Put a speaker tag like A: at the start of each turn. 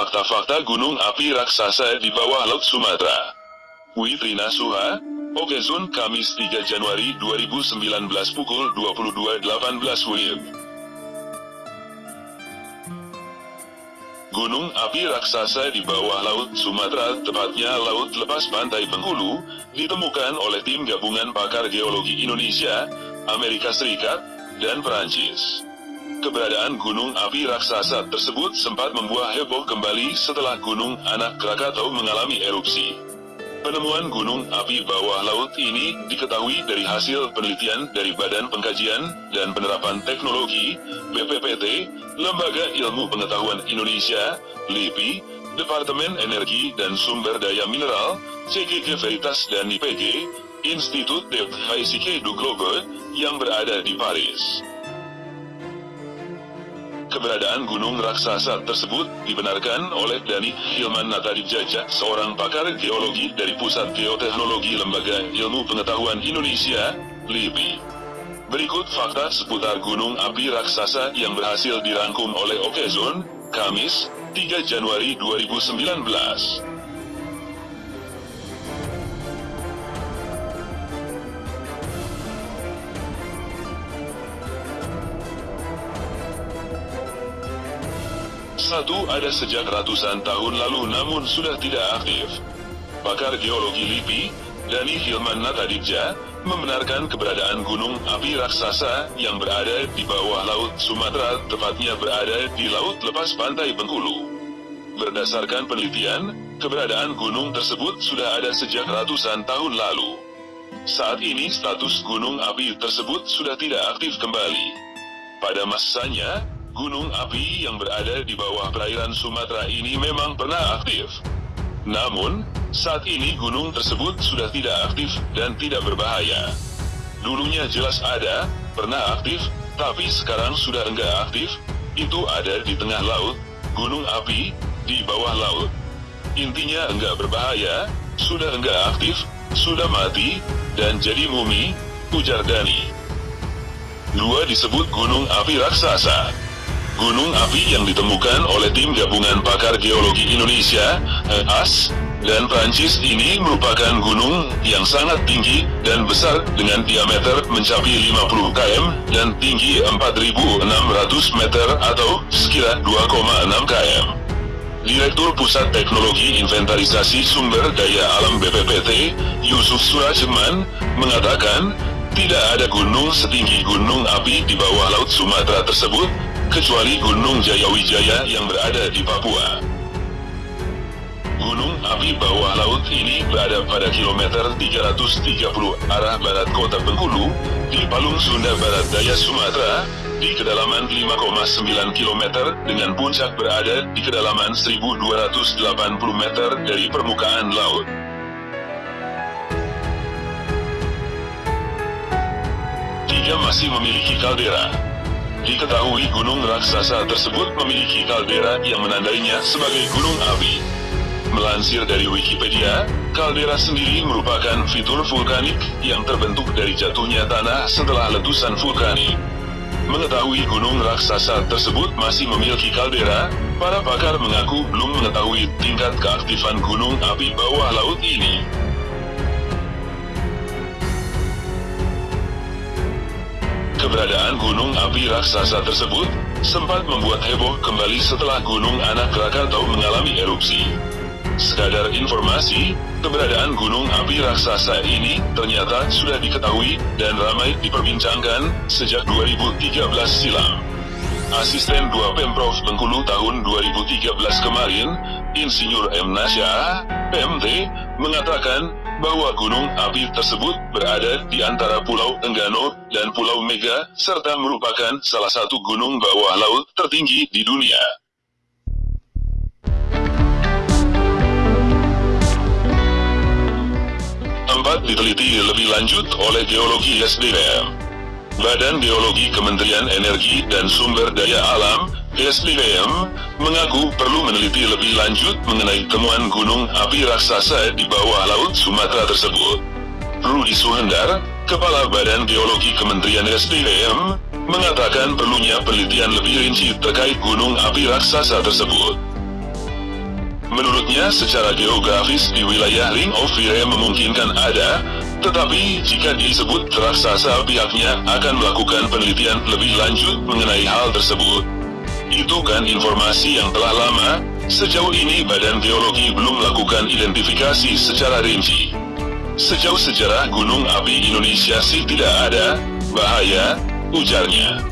A: fakta-fakta gunung api raksasa di bawah laut Sumatera. Witrina Suha, Okezon Kamis 3 Januari 2019 pukul 22.18 WIB. Gunung api raksasa di bawah laut Sumatera, tepatnya Laut Lepas Pantai Bengkulu, ditemukan oleh tim gabungan pakar geologi Indonesia, Amerika Serikat, dan Perancis. Keberadaan gunung api raksasa tersebut sempat membuat heboh kembali setelah gunung anak Krakatau mengalami erupsi. Penemuan gunung api bawah laut ini diketahui dari hasil penelitian dari Badan Pengkajian dan Penerapan Teknologi, BPPT, Lembaga Ilmu Pengetahuan Indonesia, LIPI, Departemen Energi dan Sumber Daya Mineral, CGG Veritas dan IPG, Institut de Physique du Globe, yang berada di Paris. Keberadaan gunung raksasa tersebut dibenarkan oleh Dani Hilman Natadibjaja, seorang pakar geologi dari Pusat Geoteknologi Lembaga Ilmu Pengetahuan Indonesia, LIPI. Berikut fakta seputar gunung api raksasa yang berhasil dirangkum oleh Okezon, Kamis, 3 Januari 2019. Satu ada sejak ratusan tahun lalu namun sudah tidak aktif. Pakar geologi LIPI, Dani Hilman Natadibja, membenarkan keberadaan gunung api raksasa yang berada di bawah laut Sumatera, tepatnya berada di laut lepas pantai Bengkulu. Berdasarkan penelitian, keberadaan gunung tersebut sudah ada sejak ratusan tahun lalu. Saat ini status gunung api tersebut sudah tidak aktif kembali. Pada masanya, gunung api yang berada di bawah perairan Sumatera ini memang pernah aktif. Namun, saat ini gunung tersebut sudah tidak aktif dan tidak berbahaya. Dulunya jelas ada, pernah aktif, tapi sekarang sudah enggak aktif, itu ada di tengah laut, gunung api, di bawah laut. Intinya enggak berbahaya, sudah enggak aktif, sudah mati, dan jadi mumi, ujar Dani. Dua disebut gunung api raksasa. Gunung api yang ditemukan oleh tim gabungan pakar geologi Indonesia, HAS, dan Prancis ini merupakan gunung yang sangat tinggi dan besar dengan diameter mencapai 50 km dan tinggi 4.600 meter atau sekira 2,6 km. Direktur Pusat Teknologi Inventarisasi Sumber Daya Alam BPPT, Yusuf Surajeman, mengatakan, tidak ada gunung setinggi gunung api di bawah laut Sumatera tersebut, kecuali Gunung Jayawijaya yang berada di Papua. Gunung api bawah laut ini berada pada kilometer 330 arah barat kota Bengkulu, di Palung Sunda Barat Daya Sumatera, di kedalaman 5,9 km dengan puncak berada di kedalaman 1280 meter dari permukaan laut. Tiga masih memiliki kaldera. Diketahui gunung raksasa tersebut memiliki kaldera yang menandainya sebagai gunung api. Melansir dari Wikipedia, kaldera sendiri merupakan fitur vulkanik yang terbentuk dari jatuhnya tanah setelah letusan vulkanik. Mengetahui gunung raksasa tersebut masih memiliki kaldera, para pakar mengaku belum mengetahui tingkat keaktifan gunung api bawah laut ini. Keberadaan gunung api raksasa tersebut sempat membuat heboh kembali setelah gunung anak Krakatau mengalami erupsi. Sekadar informasi, keberadaan gunung api raksasa ini ternyata sudah diketahui dan ramai diperbincangkan sejak 2013 silam. Asisten 2 Pemprov Bengkulu tahun 2013 kemarin, Insinyur M. Nasya, PMT, mengatakan bahwa gunung api tersebut berada di antara Pulau Enggano dan Pulau Mega, serta merupakan salah satu gunung bawah laut tertinggi di dunia. Tempat diteliti lebih lanjut oleh Geologi SDM. Badan Geologi Kementerian Energi dan Sumber Daya Alam, SDM, mengaku perlu meneliti lebih lanjut mengenai temuan gunung api raksasa di bawah laut Sumatera tersebut. Rudi Suhendar, Kepala Badan Geologi Kementerian SDM, mengatakan perlunya penelitian lebih rinci terkait gunung api raksasa tersebut. Menurutnya secara geografis di wilayah Ring of Fire memungkinkan ada, tetapi jika disebut raksasa pihaknya akan melakukan penelitian lebih lanjut mengenai hal tersebut. Itu kan informasi yang telah lama, sejauh ini Badan Geologi belum melakukan identifikasi secara rinci. Sejauh sejarah gunung api Indonesia sih tidak ada, bahaya, ujarnya.